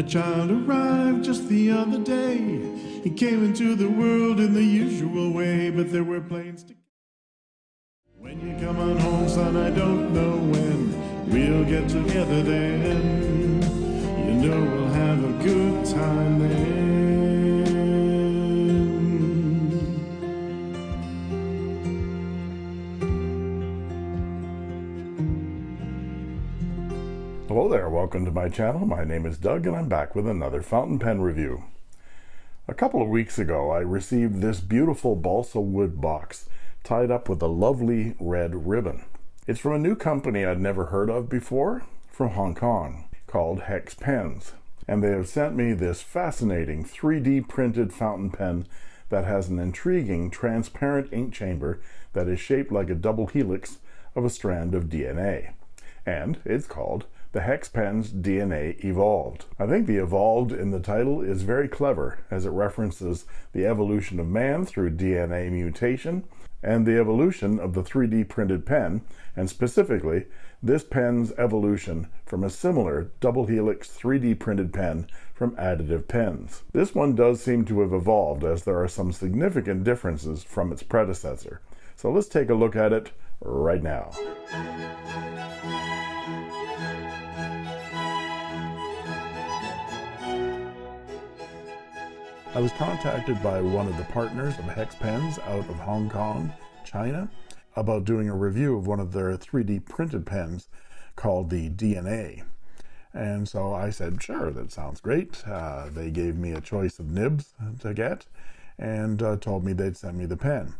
A child arrived just the other day. He came into the world in the usual way, but there were planes to. When you come on home, son, I don't know when we'll get together then. You know we'll have a good time then. Welcome to my channel. My name is Doug and I'm back with another fountain pen review. A couple of weeks ago I received this beautiful balsa wood box tied up with a lovely red ribbon. It's from a new company I'd never heard of before from Hong Kong called Hex Pens and they have sent me this fascinating 3D printed fountain pen that has an intriguing transparent ink chamber that is shaped like a double helix of a strand of DNA and it's called the hex pen's DNA evolved. I think the evolved in the title is very clever as it references the evolution of man through DNA mutation and the evolution of the 3D printed pen and specifically this pen's evolution from a similar double helix 3D printed pen from additive pens. This one does seem to have evolved as there are some significant differences from its predecessor. So let's take a look at it right now. I was contacted by one of the partners of Hex Pens out of Hong Kong, China, about doing a review of one of their 3D printed pens called the DNA. And so I said, sure, that sounds great. Uh, they gave me a choice of nibs to get and uh, told me they'd send me the pen.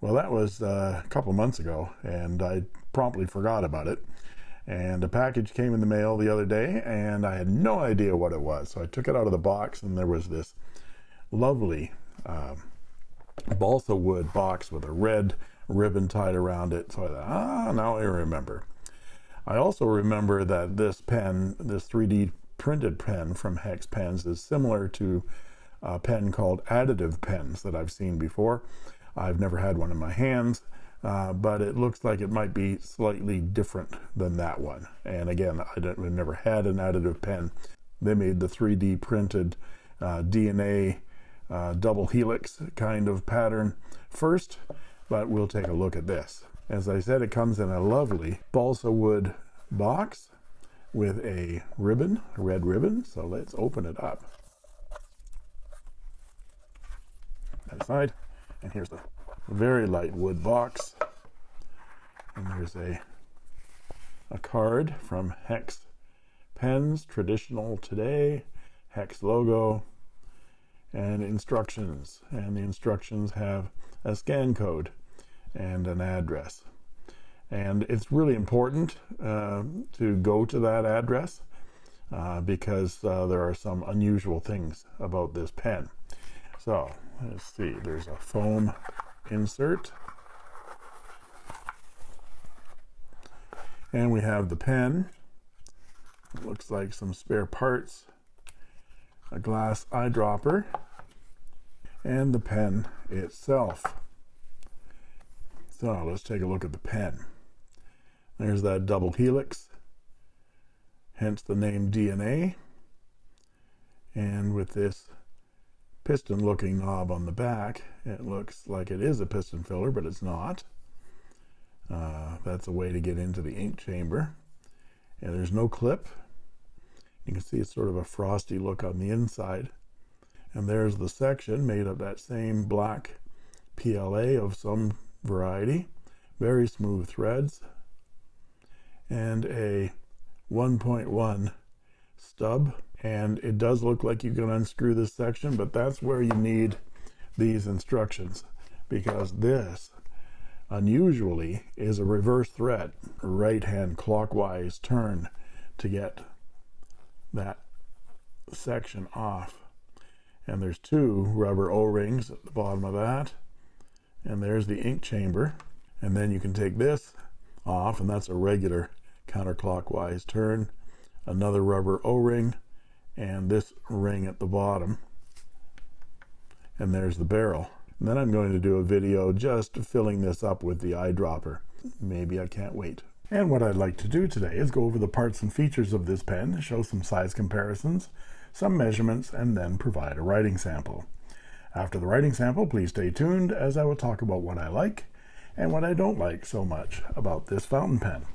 Well, that was uh, a couple months ago, and I promptly forgot about it. And a package came in the mail the other day, and I had no idea what it was. So I took it out of the box, and there was this lovely uh, balsa wood box with a red ribbon tied around it. So I thought, ah, now I remember. I also remember that this pen, this 3D printed pen from Hex Pens is similar to a pen called additive pens that I've seen before. I've never had one in my hands, uh, but it looks like it might be slightly different than that one. And again, I have never had an additive pen. They made the 3D printed uh, DNA uh, double helix kind of pattern first, but we'll take a look at this. As I said, it comes in a lovely balsa wood box with a ribbon, a red ribbon. So let's open it up. That side, and here's the very light wood box. And there's a a card from Hex Pens, traditional today, Hex logo, and instructions and the instructions have a scan code and an address. And it's really important uh, to go to that address uh, because uh, there are some unusual things about this pen. So let's see there's a foam insert. And we have the pen. Looks like some spare parts a glass eyedropper and the pen itself. So let's take a look at the pen. There's that double helix hence the name DNA and with this piston looking knob on the back it looks like it is a piston filler but it's not. Uh, that's a way to get into the ink chamber. And there's no clip you can see it's sort of a frosty look on the inside. And there's the section made of that same black PLA of some variety very smooth threads and a 1.1 stub. And it does look like you can unscrew this section but that's where you need these instructions because this unusually is a reverse thread right hand clockwise turn to get that section off. And there's two rubber o-rings at the bottom of that. And there's the ink chamber. And then you can take this off and that's a regular counterclockwise turn. Another rubber o-ring and this ring at the bottom. And there's the barrel. And then I'm going to do a video just filling this up with the eyedropper. Maybe I can't wait and what I'd like to do today is go over the parts and features of this pen, show some size comparisons, some measurements, and then provide a writing sample. After the writing sample, please stay tuned as I will talk about what I like and what I don't like so much about this fountain pen.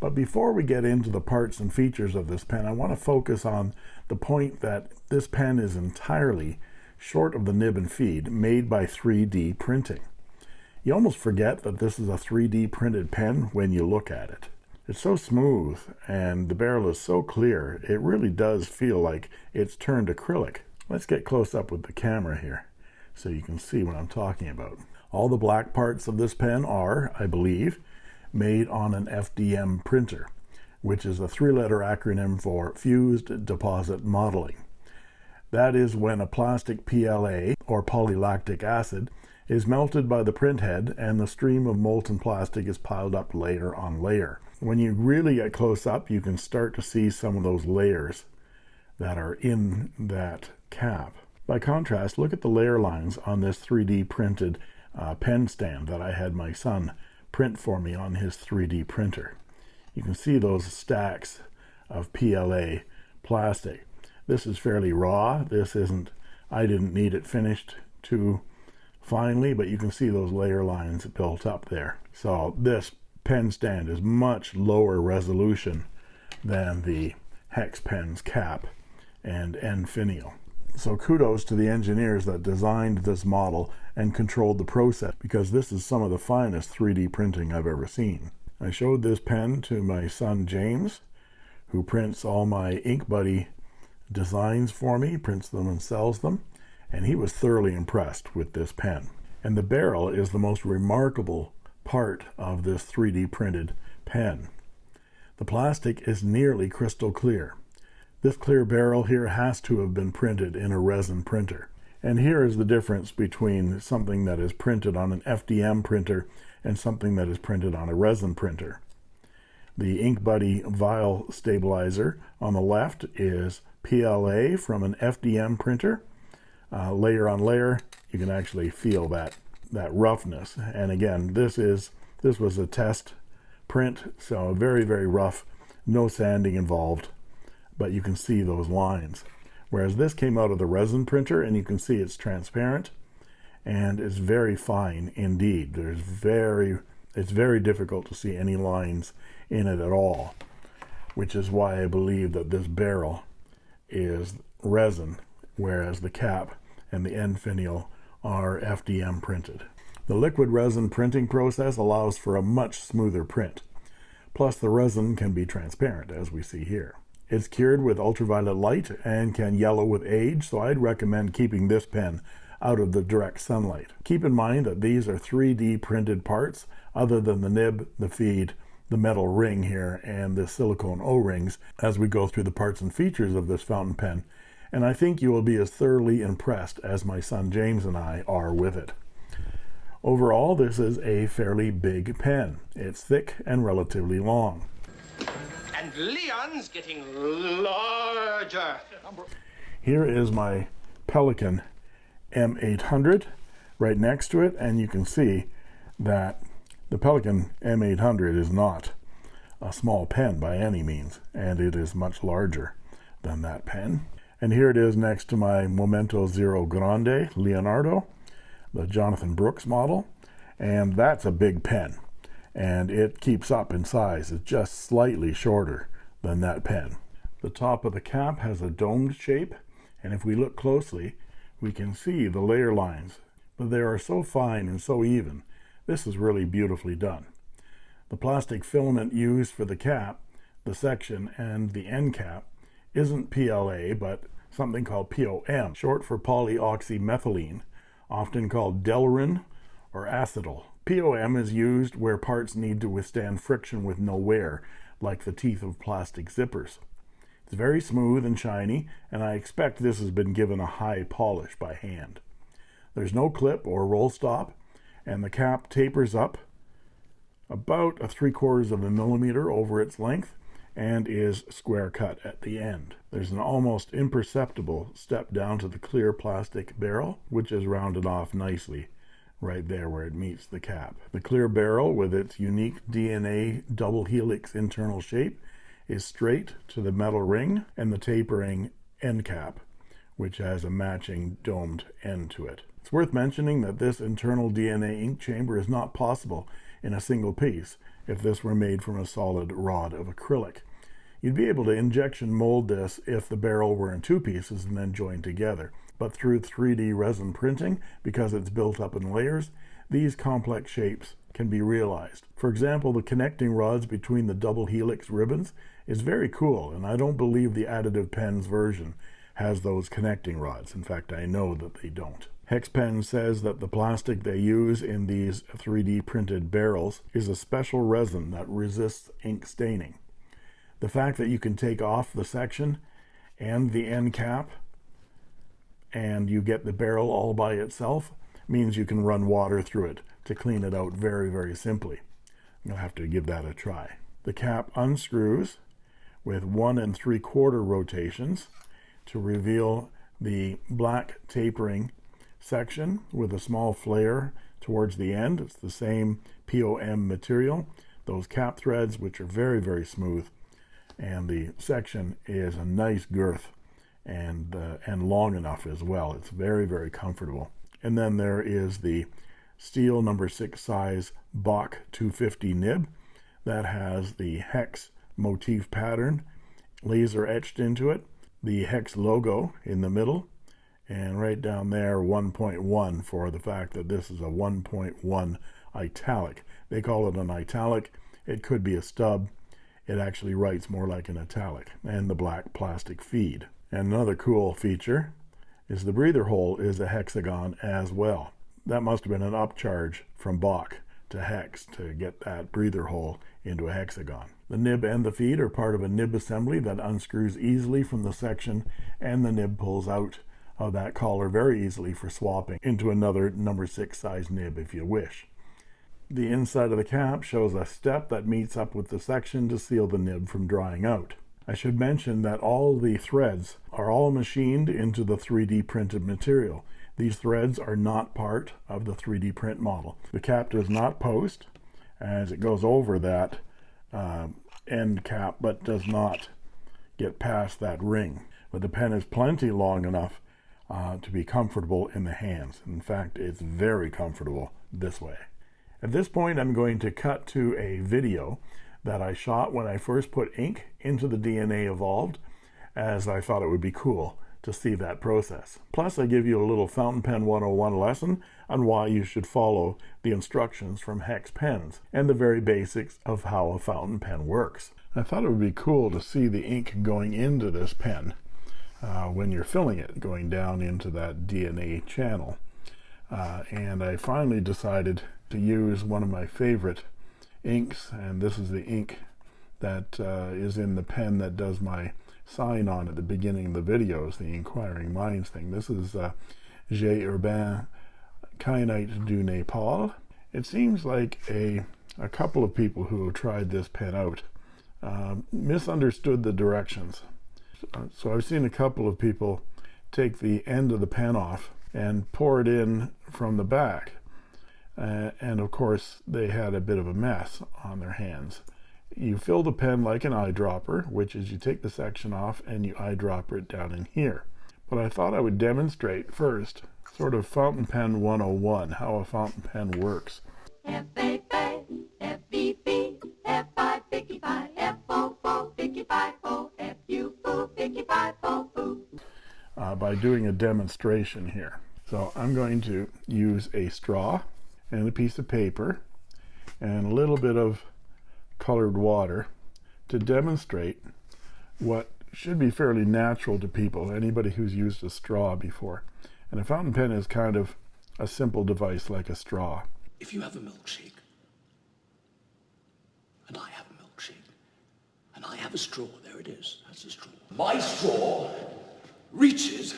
But before we get into the parts and features of this pen, I want to focus on the point that this pen is entirely short of the nib and feed made by 3D printing. You almost forget that this is a 3D printed pen when you look at it. It's so smooth and the barrel is so clear, it really does feel like it's turned acrylic. Let's get close up with the camera here so you can see what I'm talking about. All the black parts of this pen are, I believe, made on an FDM printer, which is a three-letter acronym for Fused Deposit Modeling. That is when a plastic PLA, or polylactic acid, is melted by the print head and the stream of molten plastic is piled up layer on layer. When you really get close up, you can start to see some of those layers that are in that cap. By contrast, look at the layer lines on this 3D printed uh, pen stand that I had my son print for me on his 3D printer. You can see those stacks of PLA plastic. This is fairly raw. This isn't, I didn't need it finished too finely, but you can see those layer lines built up there. So this pen stand is much lower resolution than the hex pen's cap and end finial. So kudos to the engineers that designed this model and controlled the process because this is some of the finest 3D printing I've ever seen. I showed this pen to my son James who prints all my Ink Buddy designs for me, prints them and sells them, and he was thoroughly impressed with this pen. And the barrel is the most remarkable part of this 3D printed pen. The plastic is nearly crystal clear. This clear barrel here has to have been printed in a resin printer. And here is the difference between something that is printed on an FDM printer and something that is printed on a resin printer. The Ink Buddy vial stabilizer on the left is PLA from an FDM printer. Uh, layer on layer, you can actually feel that that roughness. And again, this is this was a test print, so very, very rough, no sanding involved, but you can see those lines. Whereas this came out of the resin printer and you can see it's transparent and it's very fine indeed. There's very, it's very difficult to see any lines in it at all, which is why I believe that this barrel is resin, whereas the cap and the end finial are FDM printed. The liquid resin printing process allows for a much smoother print. Plus the resin can be transparent as we see here. It's cured with ultraviolet light and can yellow with age, so I'd recommend keeping this pen out of the direct sunlight. Keep in mind that these are 3D printed parts other than the nib, the feed, the metal ring here, and the silicone O-rings as we go through the parts and features of this fountain pen and I think you will be as thoroughly impressed as my son James and I are with it. Overall, this is a fairly big pen. It's thick and relatively long. And Leon's getting larger. Here is my Pelikan M800 right next to it, and you can see that the Pelikan M800 is not a small pen by any means, and it is much larger than that pen. And here it is next to my Momento Zero Grande Leonardo, the Jonathan Brooks model. And that's a big pen. And it keeps up in size. It's just slightly shorter than that pen. The top of the cap has a domed shape. And if we look closely, we can see the layer lines. But they are so fine and so even. This is really beautifully done. The plastic filament used for the cap, the section, and the end cap isn't PLA, but something called POM, short for polyoxymethylene, often called Delrin or acetal. POM is used where parts need to withstand friction with no wear, like the teeth of plastic zippers. It's very smooth and shiny, and I expect this has been given a high polish by hand. There's no clip or roll stop, and the cap tapers up about a three quarters of a millimeter over its length and is square cut at the end. There's an almost imperceptible step down to the clear plastic barrel, which is rounded off nicely right there where it meets the cap. The clear barrel with its unique DNA double helix internal shape is straight to the metal ring and the tapering end cap, which has a matching domed end to it. It's worth mentioning that this internal DNA ink chamber is not possible in a single piece if this were made from a solid rod of acrylic. You'd be able to injection mold this if the barrel were in two pieces and then joined together. But through 3D resin printing, because it's built up in layers, these complex shapes can be realized. For example, the connecting rods between the double helix ribbons is very cool, and I don't believe the additive pens version has those connecting rods. In fact, I know that they don't. Hexpen says that the plastic they use in these 3D printed barrels is a special resin that resists ink staining. The fact that you can take off the section and the end cap and you get the barrel all by itself means you can run water through it to clean it out very, very simply. You'll have to give that a try. The cap unscrews with one and three quarter rotations to reveal the black tapering section with a small flare towards the end. It's the same POM material. Those cap threads, which are very, very smooth, and the section is a nice girth and uh, and long enough as well. It's very, very comfortable. And then there is the steel number six size Bock 250 nib that has the hex motif pattern laser etched into it, the hex logo in the middle, and right down there 1.1 for the fact that this is a 1.1 italic. They call it an italic. It could be a stub. It actually writes more like an italic and the black plastic feed. And another cool feature is the breather hole is a hexagon as well. That must have been an upcharge from Bock to hex to get that breather hole into a hexagon. The nib and the feed are part of a nib assembly that unscrews easily from the section and the nib pulls out of that collar very easily for swapping into another number six size nib if you wish. The inside of the cap shows a step that meets up with the section to seal the nib from drying out. I should mention that all the threads are all machined into the 3D printed material. These threads are not part of the 3D print model. The cap does not post as it goes over that uh, end cap, but does not get past that ring. But the pen is plenty long enough uh, to be comfortable in the hands. In fact, it's very comfortable this way. At this point, I'm going to cut to a video that I shot when I first put ink into the DNA Evolved, as I thought it would be cool to see that process. Plus, I give you a little fountain pen 101 lesson on why you should follow the instructions from Hex Pens and the very basics of how a fountain pen works. I thought it would be cool to see the ink going into this pen uh, when you're filling it, going down into that DNA channel. Uh, and I finally decided to use one of my favorite inks and this is the ink that uh, is in the pen that does my sign on at the beginning of the videos the inquiring minds thing. This is uh, J Herbin Kyanite du Nepal. It seems like a a couple of people who have tried this pen out uh, misunderstood the directions. So I've seen a couple of people take the end of the pen off and pour it in from the back uh, and of course they had a bit of a mess on their hands. You fill the pen like an eyedropper which is you take the section off and you eyedropper it down in here. But I thought I would demonstrate first sort of fountain pen 101 how a fountain pen works. Uh, by doing a demonstration here. So I'm going to use a straw and a piece of paper and a little bit of colored water to demonstrate what should be fairly natural to people anybody who's used a straw before. And a fountain pen is kind of a simple device like a straw. If you have a milkshake and I have a milkshake and I have a straw there it is that's a straw. My straw reaches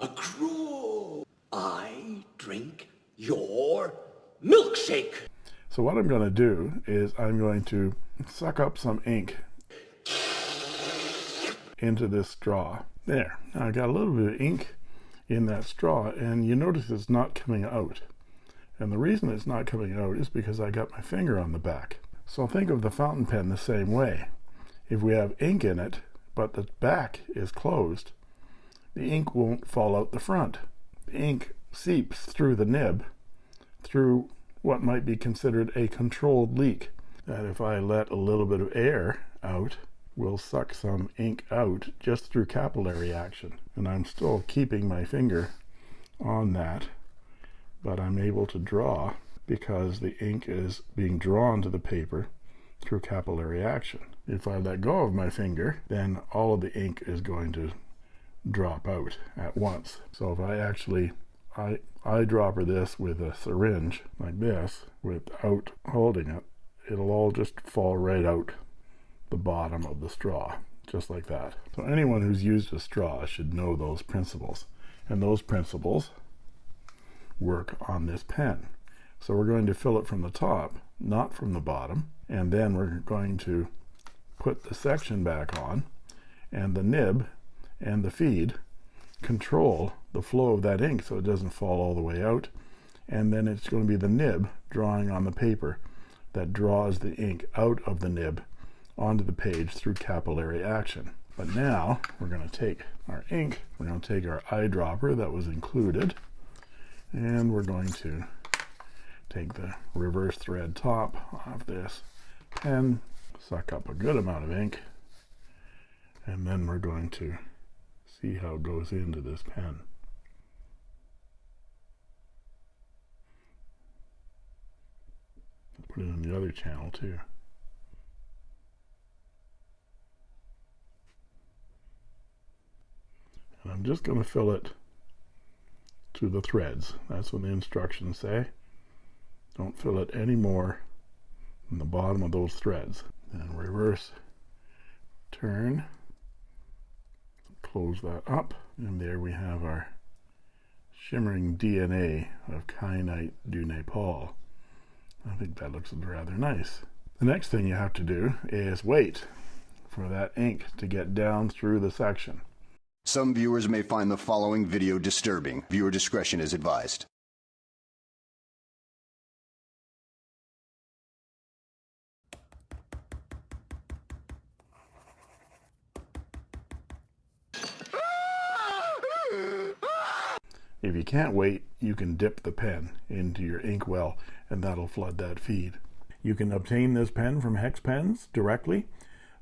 across I drink your milkshake. So what I'm going to do is I'm going to suck up some ink into this straw. There. I got a little bit of ink in that straw and you notice it's not coming out. And the reason it's not coming out is because I got my finger on the back. So think of the fountain pen the same way. If we have ink in it, but the back is closed, the ink won't fall out the front. The ink seeps through the nib through what might be considered a controlled leak. That if I let a little bit of air out, will suck some ink out just through capillary action. And I'm still keeping my finger on that, but I'm able to draw because the ink is being drawn to the paper through capillary action. If I let go of my finger, then all of the ink is going to drop out at once. So if I actually I eyedropper this with a syringe like this without holding it, it'll all just fall right out the bottom of the straw, just like that. So anyone who's used a straw should know those principles. And those principles work on this pen. So we're going to fill it from the top, not from the bottom. And then we're going to put the section back on and the nib and the feed control the flow of that ink so it doesn't fall all the way out. And then it's going to be the nib drawing on the paper that draws the ink out of the nib onto the page through capillary action. But now we're going to take our ink we're going to take our eyedropper that was included and we're going to take the reverse thread top off this pen suck up a good amount of ink and then we're going to see how it goes into this pen. Put it on the other channel too. And I'm just going to fill it to the threads. That's what the instructions say. Don't fill it any more than the bottom of those threads. And reverse turn close that up. And there we have our shimmering DNA of kyanite du Nepal. I think that looks rather nice. The next thing you have to do is wait for that ink to get down through the section. Some viewers may find the following video disturbing. Viewer discretion is advised If you can't wait, you can dip the pen into your inkwell and that'll flood that feed. You can obtain this pen from Hex Pens directly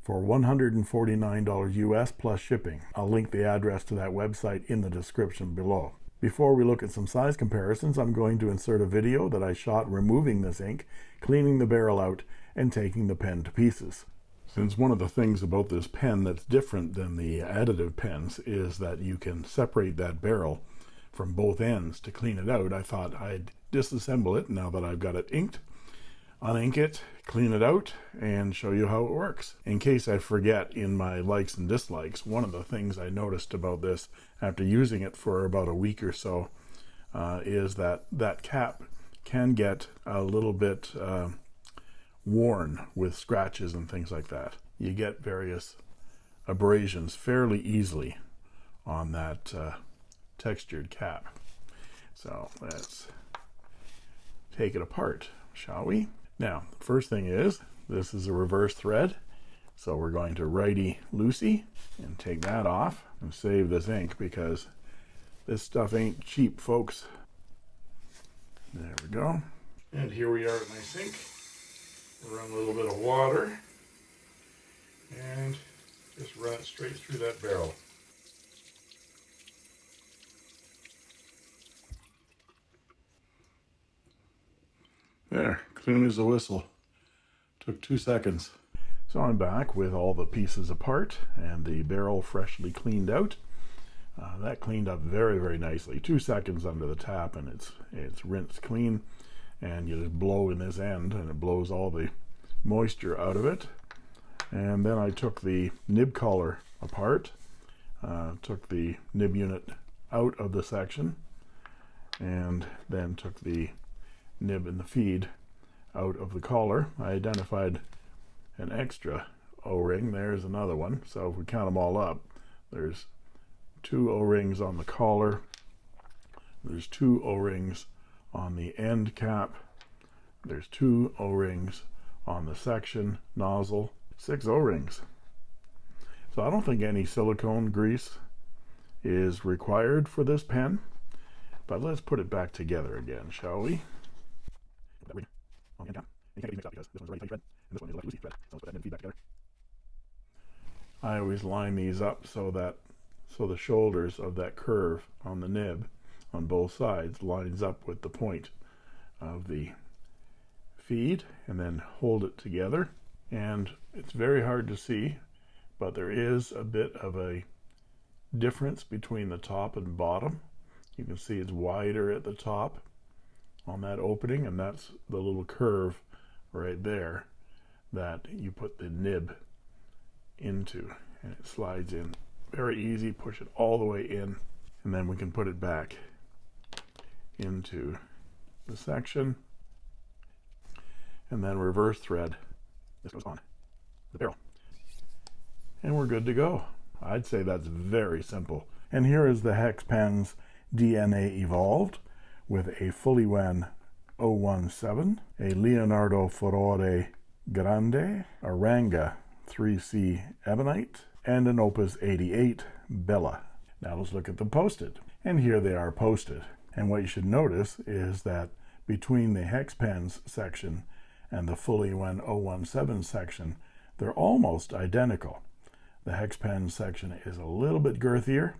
for $149 US plus shipping. I'll link the address to that website in the description below. Before we look at some size comparisons, I'm going to insert a video that I shot removing this ink, cleaning the barrel out, and taking the pen to pieces. Since one of the things about this pen that's different than the additive pens is that you can separate that barrel from both ends to clean it out, I thought I'd disassemble it now that I've got it inked, unink it, clean it out, and show you how it works. In case I forget in my likes and dislikes, one of the things I noticed about this after using it for about a week or so uh, is that that cap can get a little bit uh, worn with scratches and things like that. You get various abrasions fairly easily on that uh, textured cap. So let's take it apart, shall we? Now, first thing is, this is a reverse thread. So we're going to righty loosey and take that off and save this ink because this stuff ain't cheap, folks. There we go. And here we are at my sink. Run a little bit of water and just run it straight through that barrel. There, clean as a whistle. Took two seconds. So I'm back with all the pieces apart and the barrel freshly cleaned out. Uh, that cleaned up very, very nicely. Two seconds under the tap and it's it's rinsed clean. And you just blow in this end and it blows all the moisture out of it. And then I took the nib collar apart, uh, took the nib unit out of the section, and then took the nib and the feed out of the collar. I identified an extra o-ring. There's another one. So if we count them all up there's two o-rings on the collar there's two o-rings on the end cap. There's two o-rings on the section nozzle. Six o-rings. So I don't think any silicone grease is required for this pen, but let's put it back together again, shall we? I always line these up so that so the shoulders of that curve on the nib on both sides lines up with the point of the feed and then hold it together. And it's very hard to see but there is a bit of a difference between the top and bottom. You can see it's wider at the top on that opening and that's the little curve right there that you put the nib into and it slides in. Very easy push it all the way in and then we can put it back into the section and then reverse thread this goes on the barrel. And we're good to go. I'd say that's very simple. And here is the hex pens DNA evolved with a Fuliwen 017 a Leonardo Furore Grande a Ranga 3C Ebonite and an Opus 88 Bella. Now let's look at them posted. And here they are posted. And what you should notice is that between the hex pens section and the Fuliwen 017 section, they're almost identical. The hex pen section is a little bit girthier,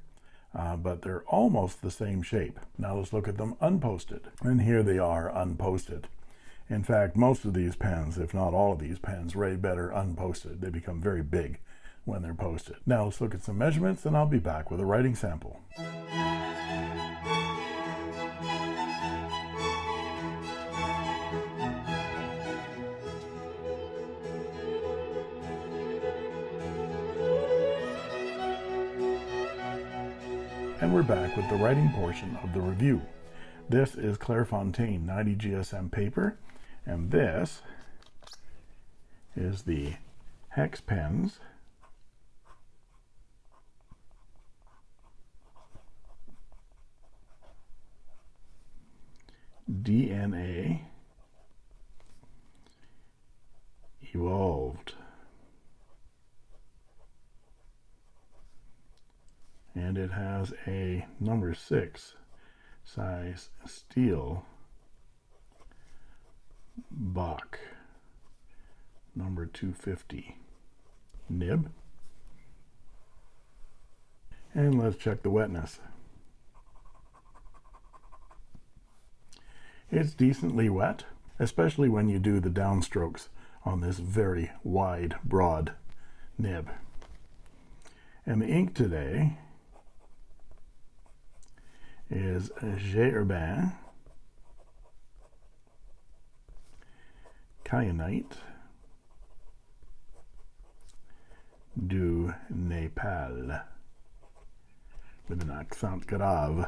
uh, but they're almost the same shape. Now let's look at them unposted. And here they are unposted. In fact, most of these pens, if not all of these pens, rate better unposted. They become very big when they're posted. Now let's look at some measurements and I'll be back with a writing sample. And we're back with the writing portion of the review. This is Clairefontaine 90 GSM paper, and this is the hex pens DNA evolved. And it has a number six size steel Bock number 250 nib. And let's check the wetness. It's decently wet especially when you do the downstrokes on this very wide broad nib. And the ink today is J. Herbin, Kyanite, du Nepal, with an accent grave.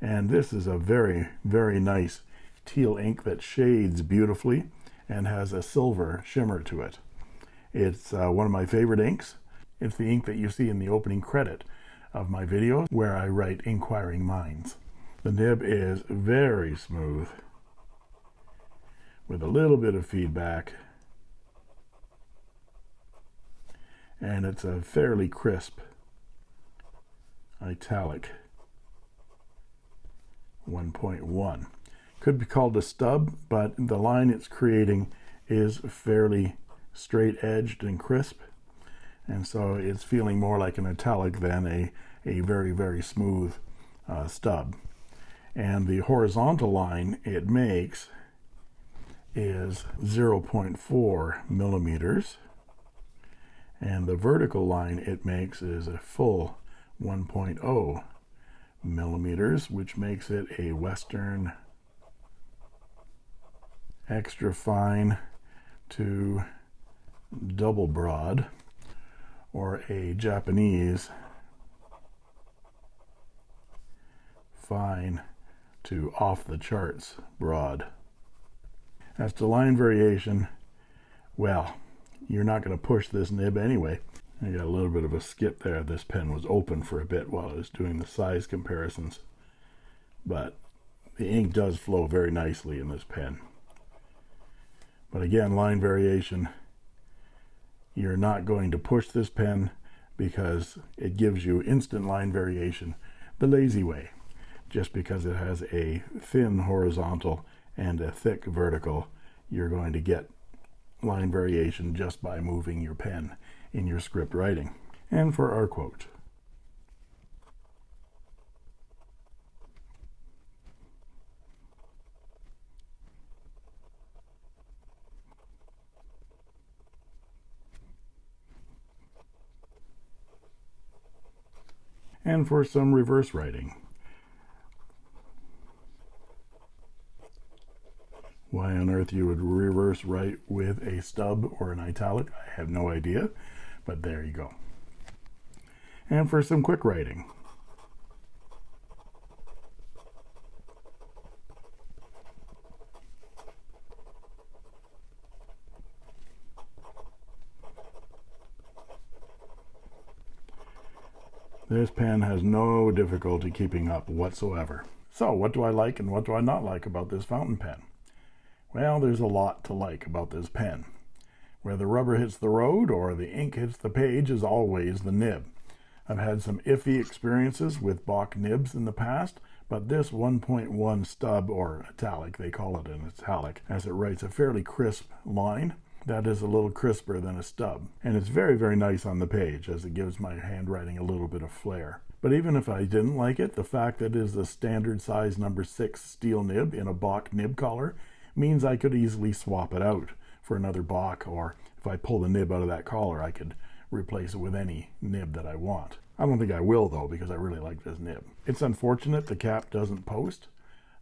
And this is a very, very nice teal ink that shades beautifully and has a silver shimmer to it. It's uh, one of my favorite inks. It's the ink that you see in the opening credit of my videos where I write inquiring minds. The nib is very smooth with a little bit of feedback. And it's a fairly crisp italic 1.1 could be called a stub but the line it's creating is fairly straight edged and crisp and so it's feeling more like an italic than a a very very smooth uh, stub. And the horizontal line it makes is 0.4 millimeters. And the vertical line it makes is a full 1.0 millimeters which makes it a western extra fine to double broad or a Japanese fine to off the charts broad. As to line variation, well, you're not going to push this nib anyway. I got a little bit of a skip there. This pen was open for a bit while I was doing the size comparisons. But the ink does flow very nicely in this pen. But again, line variation you're not going to push this pen because it gives you instant line variation the lazy way just because it has a thin horizontal and a thick vertical you're going to get line variation just by moving your pen in your script writing. And for our quote and for some reverse writing. Why on earth you would reverse write with a stub or an italic, I have no idea, but there you go. And for some quick writing. This pen has no difficulty keeping up whatsoever. So what do I like and what do I not like about this fountain pen? Well, there's a lot to like about this pen. Where the rubber hits the road or the ink hits the page is always the nib. I've had some iffy experiences with Bock nibs in the past, but this 1.1 stub, or italic, they call it an italic, as it writes a fairly crisp line, that is a little crisper than a stub. And it's very, very nice on the page as it gives my handwriting a little bit of flair. But even if I didn't like it, the fact that it is a standard size number six steel nib in a Bock nib collar means I could easily swap it out for another Bock, or if I pull the nib out of that collar, I could replace it with any nib that I want. I don't think I will though, because I really like this nib. It's unfortunate the cap doesn't post.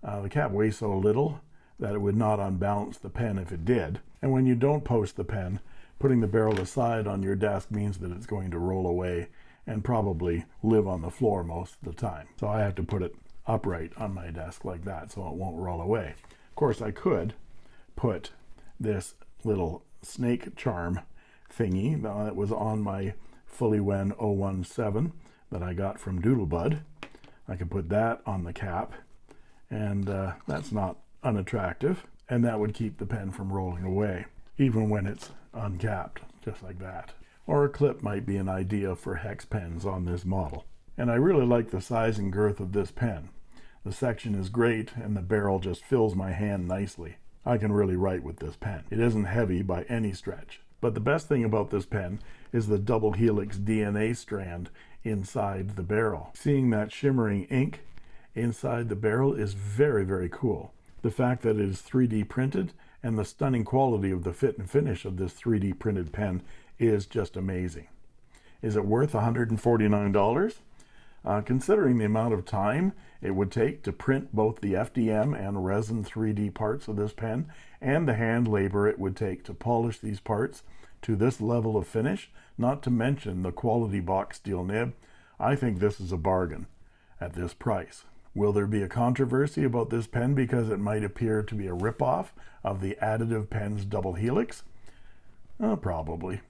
Uh, the cap weighs so little that it would not unbalance the pen if it did. And when you don't post the pen, putting the barrel aside on your desk means that it's going to roll away and probably live on the floor most of the time. So I have to put it upright on my desk like that so it won't roll away. Of course, I could put this little snake charm thingy that was on my Fuliwen 017 that I got from Doodlebud. I could put that on the cap, and uh, that's not unattractive and that would keep the pen from rolling away even when it's uncapped just like that. Or a clip might be an idea for hex pens on this model. And I really like the size and girth of this pen. The section is great and the barrel just fills my hand nicely. I can really write with this pen. It isn't heavy by any stretch. But the best thing about this pen is the double helix DNA strand inside the barrel. Seeing that shimmering ink inside the barrel is very very cool the fact that it is 3D printed and the stunning quality of the fit and finish of this 3D printed pen is just amazing. Is it worth $149? Uh, considering the amount of time it would take to print both the FDM and resin 3D parts of this pen and the hand labor it would take to polish these parts to this level of finish, not to mention the quality Bock steel nib, I think this is a bargain at this price. Will there be a controversy about this pen because it might appear to be a ripoff of the Additive Pens Double Helix? Uh, probably.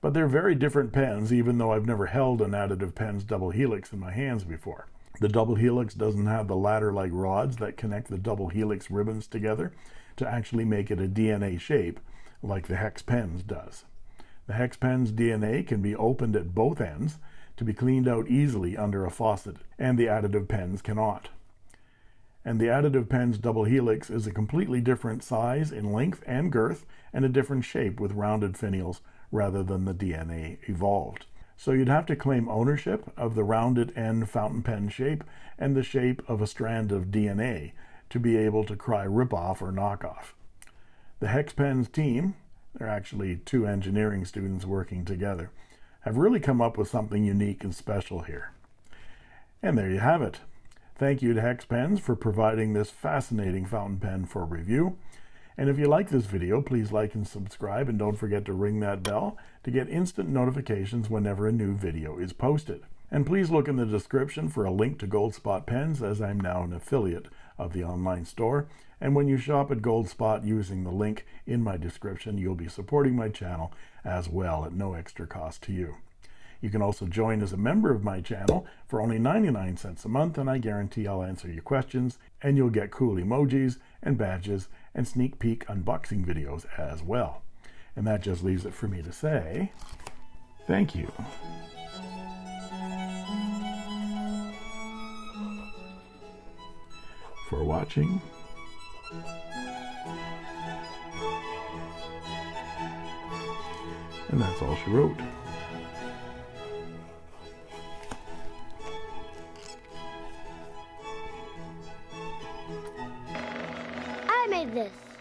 But they're very different pens, even though I've never held an Additive Pens Double Helix in my hands before. The Double Helix doesn't have the ladder-like rods that connect the Double Helix ribbons together to actually make it a DNA shape like the Hex Pens does. The Hex Pens DNA can be opened at both ends to be cleaned out easily under a faucet, and the additive pens cannot. And the additive pen's double helix is a completely different size in length and girth, and a different shape with rounded finials rather than the DNA evolved. So you'd have to claim ownership of the rounded end fountain pen shape and the shape of a strand of DNA to be able to cry ripoff or knockoff. The Hex Pens team, they're actually two engineering students working together, have really come up with something unique and special here. And there you have it. Thank you to Hex Pens for providing this fascinating fountain pen for review. And if you like this video, please like and subscribe and don't forget to ring that bell to get instant notifications whenever a new video is posted. And please look in the description for a link to Goldspot Pens as I'm now an affiliate of the online store. And when you shop at Goldspot using the link in my description, you'll be supporting my channel as well at no extra cost to you. You can also join as a member of my channel for only 99 cents a month, and I guarantee I'll answer your questions, and you'll get cool emojis and badges and sneak peek unboxing videos as well. And that just leaves it for me to say thank you. For watching. And that's all she wrote. I made this.